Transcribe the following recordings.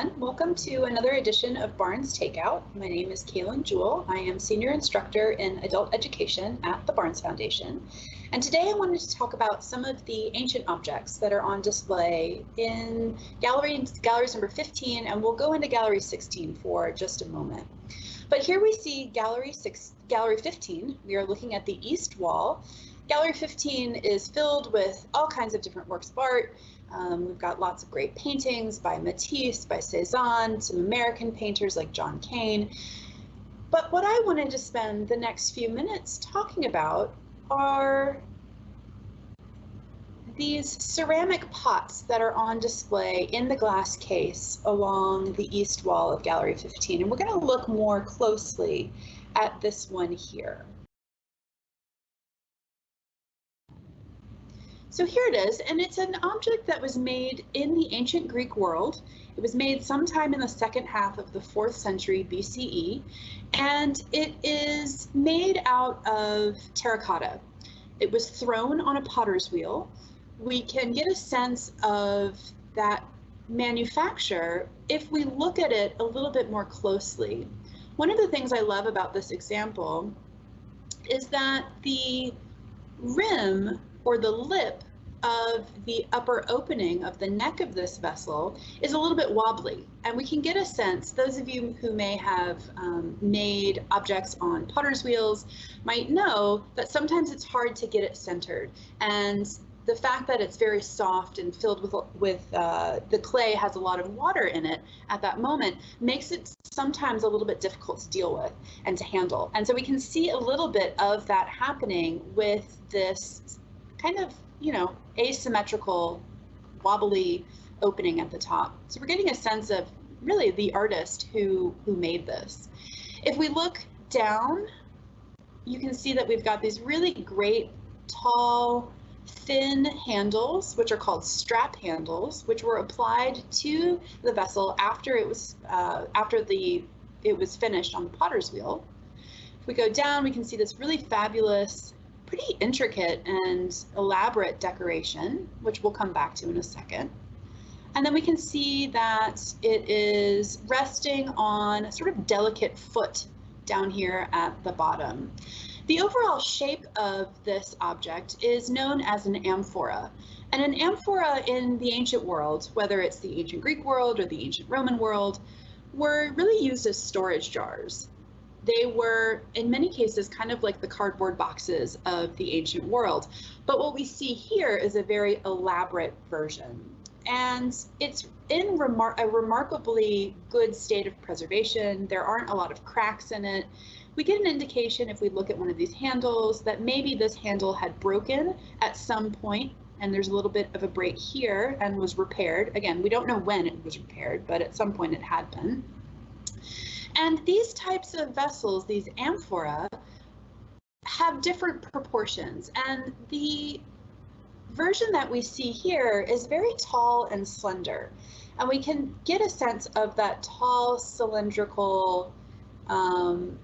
everyone. Welcome to another edition of Barnes Takeout. My name is Kaylin Jewell. I am Senior Instructor in Adult Education at the Barnes Foundation. And today I wanted to talk about some of the ancient objects that are on display in gallery, galleries number 15, and we'll go into gallery 16 for just a moment. But here we see gallery, six, gallery 15. We are looking at the east wall. Gallery 15 is filled with all kinds of different works of art, um, we've got lots of great paintings by Matisse, by Cezanne, some American painters like John Kane. But what I wanted to spend the next few minutes talking about are these ceramic pots that are on display in the glass case along the east wall of Gallery 15. And we're going to look more closely at this one here. So here it is, and it's an object that was made in the ancient Greek world. It was made sometime in the second half of the 4th century BCE, and it is made out of terracotta. It was thrown on a potter's wheel. We can get a sense of that manufacture if we look at it a little bit more closely. One of the things I love about this example is that the rim or the lip of the upper opening of the neck of this vessel is a little bit wobbly. And we can get a sense, those of you who may have um, made objects on potter's wheels might know that sometimes it's hard to get it centered. And the fact that it's very soft and filled with, with uh, the clay has a lot of water in it at that moment makes it sometimes a little bit difficult to deal with and to handle. And so we can see a little bit of that happening with this kind of, you know, asymmetrical, wobbly opening at the top. So we're getting a sense of really the artist who, who made this. If we look down, you can see that we've got these really great, tall, thin handles, which are called strap handles, which were applied to the vessel after it was uh, after the it was finished on the potter's wheel. If we go down, we can see this really fabulous pretty intricate and elaborate decoration, which we'll come back to in a second. And then we can see that it is resting on a sort of delicate foot down here at the bottom. The overall shape of this object is known as an amphora. And an amphora in the ancient world, whether it's the ancient Greek world or the ancient Roman world, were really used as storage jars they were in many cases kind of like the cardboard boxes of the ancient world. But what we see here is a very elaborate version. And it's in remar a remarkably good state of preservation. There aren't a lot of cracks in it. We get an indication if we look at one of these handles that maybe this handle had broken at some point and there's a little bit of a break here and was repaired. Again, we don't know when it was repaired, but at some point it had been. And these types of vessels, these amphora, have different proportions. And the version that we see here is very tall and slender. And we can get a sense of that tall cylindrical um,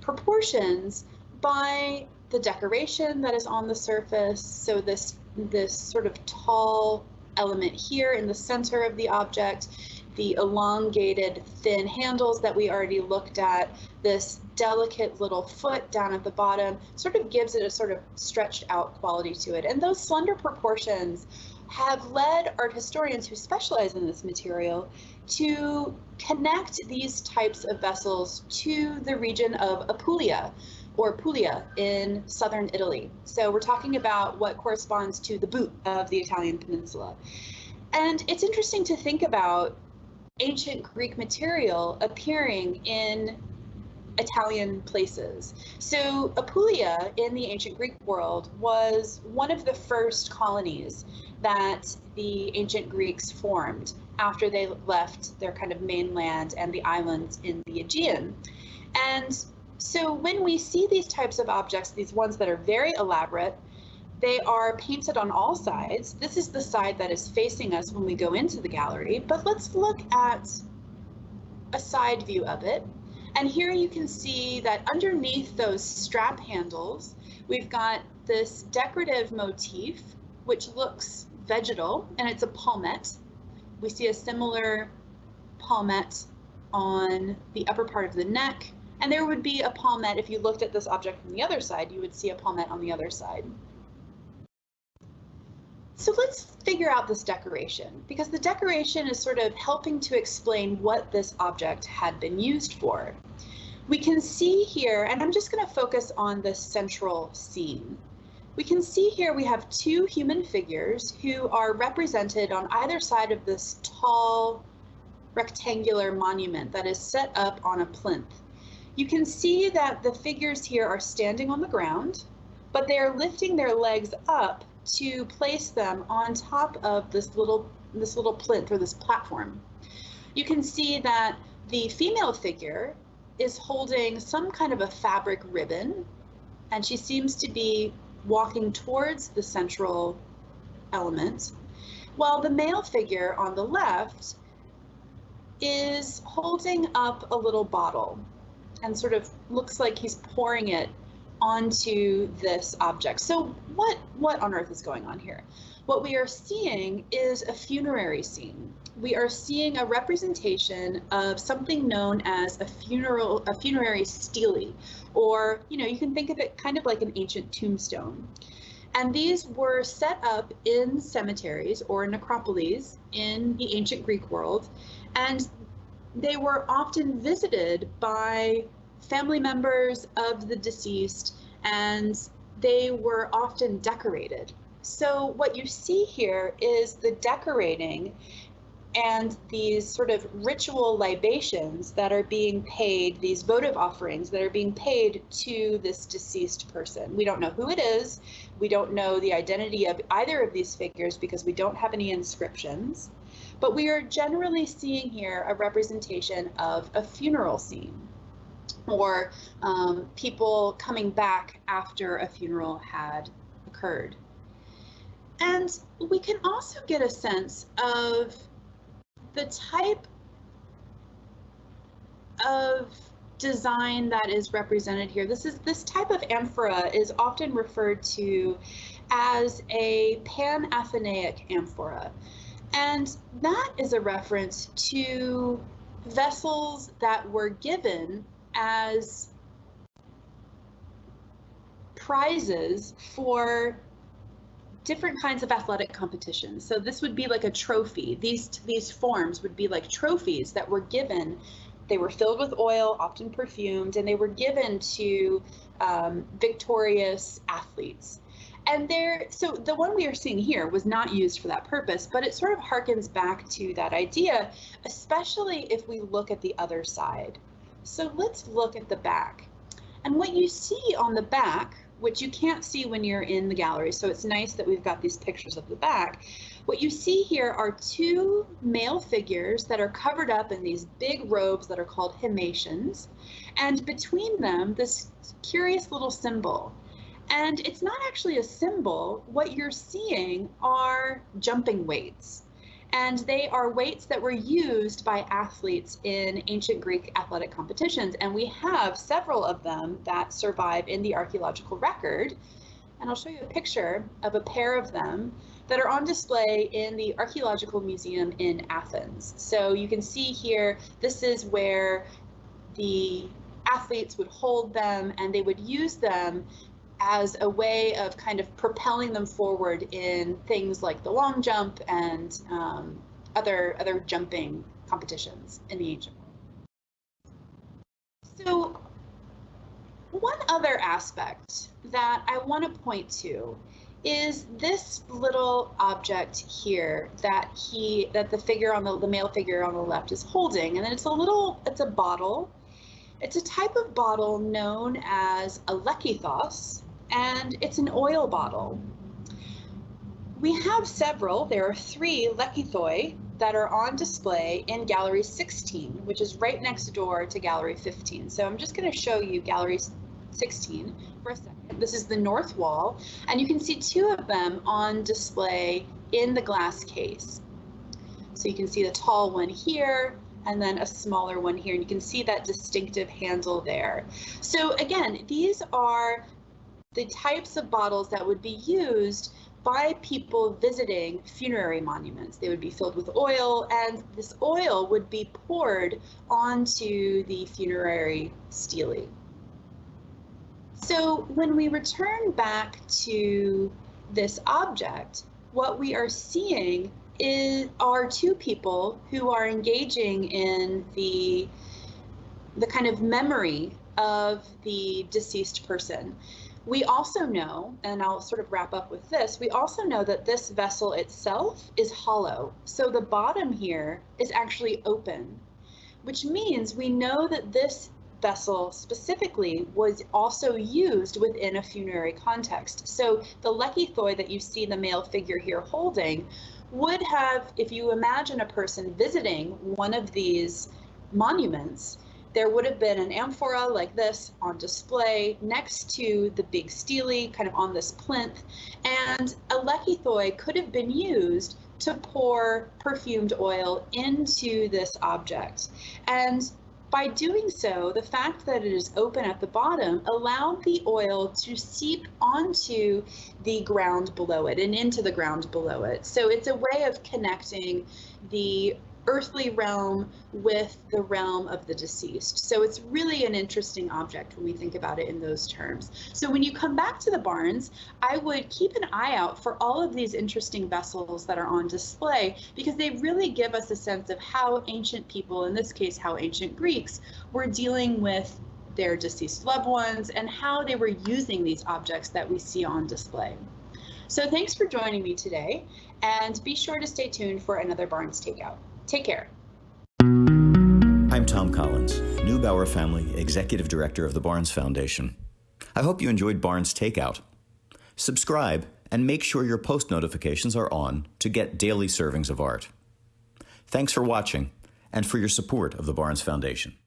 proportions by the decoration that is on the surface. So this, this sort of tall element here in the center of the object the elongated thin handles that we already looked at, this delicate little foot down at the bottom sort of gives it a sort of stretched out quality to it. And those slender proportions have led art historians who specialize in this material to connect these types of vessels to the region of Apulia or Puglia in southern Italy. So we're talking about what corresponds to the boot of the Italian peninsula. And it's interesting to think about ancient Greek material appearing in Italian places. So Apulia in the ancient Greek world was one of the first colonies that the ancient Greeks formed after they left their kind of mainland and the islands in the Aegean. And so when we see these types of objects, these ones that are very elaborate, they are painted on all sides. This is the side that is facing us when we go into the gallery, but let's look at a side view of it. And here you can see that underneath those strap handles, we've got this decorative motif, which looks vegetal, and it's a palmette. We see a similar palmette on the upper part of the neck, and there would be a palmette, if you looked at this object from the other side, you would see a palmette on the other side. So let's figure out this decoration because the decoration is sort of helping to explain what this object had been used for. We can see here, and I'm just going to focus on the central scene. We can see here we have two human figures who are represented on either side of this tall rectangular monument that is set up on a plinth. You can see that the figures here are standing on the ground, but they are lifting their legs up to place them on top of this little this little plinth or this platform. You can see that the female figure is holding some kind of a fabric ribbon and she seems to be walking towards the central element while the male figure on the left is holding up a little bottle and sort of looks like he's pouring it onto this object. So what, what on earth is going on here? What we are seeing is a funerary scene. We are seeing a representation of something known as a funeral, a funerary stele, or, you know, you can think of it kind of like an ancient tombstone. And these were set up in cemeteries or necropolis in the ancient Greek world. And they were often visited by family members of the deceased, and they were often decorated. So what you see here is the decorating and these sort of ritual libations that are being paid, these votive offerings that are being paid to this deceased person. We don't know who it is. We don't know the identity of either of these figures because we don't have any inscriptions. But we are generally seeing here a representation of a funeral scene or um, people coming back after a funeral had occurred. And we can also get a sense of the type of design that is represented here. This is this type of amphora is often referred to as a Panathenaic amphora. And that is a reference to vessels that were given as prizes for different kinds of athletic competitions. So this would be like a trophy. These these forms would be like trophies that were given. They were filled with oil, often perfumed, and they were given to um, victorious athletes. And there, so the one we are seeing here was not used for that purpose, but it sort of harkens back to that idea, especially if we look at the other side. So let's look at the back. And what you see on the back, which you can't see when you're in the gallery, so it's nice that we've got these pictures of the back. What you see here are two male figures that are covered up in these big robes that are called himations, and between them, this curious little symbol. And it's not actually a symbol. What you're seeing are jumping weights and they are weights that were used by athletes in ancient Greek athletic competitions. And we have several of them that survive in the archaeological record. And I'll show you a picture of a pair of them that are on display in the Archaeological Museum in Athens. So you can see here, this is where the athletes would hold them and they would use them as a way of kind of propelling them forward in things like the long jump and um, other other jumping competitions in the ancient world. So one other aspect that I want to point to is this little object here that he that the figure on the, the male figure on the left is holding and then it's a little it's a bottle it's a type of bottle known as a lekythos and it's an oil bottle. We have several, there are three lekythoi that are on display in Gallery 16, which is right next door to Gallery 15. So I'm just going to show you Gallery 16 for a second. This is the north wall, and you can see two of them on display in the glass case. So you can see the tall one here, and then a smaller one here, and you can see that distinctive handle there. So again, these are the types of bottles that would be used by people visiting funerary monuments. They would be filled with oil, and this oil would be poured onto the funerary stele. So when we return back to this object, what we are seeing is are two people who are engaging in the the kind of memory of the deceased person. We also know, and I'll sort of wrap up with this, we also know that this vessel itself is hollow. So the bottom here is actually open, which means we know that this vessel specifically was also used within a funerary context. So the lekythoi that you see the male figure here holding would have, if you imagine a person visiting one of these monuments, there would have been an amphora like this on display next to the big stele, kind of on this plinth, and a lekythoi could have been used to pour perfumed oil into this object. And by doing so, the fact that it is open at the bottom allowed the oil to seep onto the ground below it and into the ground below it. So it's a way of connecting the earthly realm with the realm of the deceased. So it's really an interesting object when we think about it in those terms. So when you come back to the Barnes, I would keep an eye out for all of these interesting vessels that are on display because they really give us a sense of how ancient people, in this case, how ancient Greeks, were dealing with their deceased loved ones and how they were using these objects that we see on display. So thanks for joining me today and be sure to stay tuned for another Barnes Takeout. Take care. I'm Thom Collins, Neubauer Family Executive Director of the Barnes Foundation. I hope you enjoyed Barnes Takeout. Subscribe and make sure your post notifications are on to get daily servings of art. Thanks for watching and for your support of the Barnes Foundation.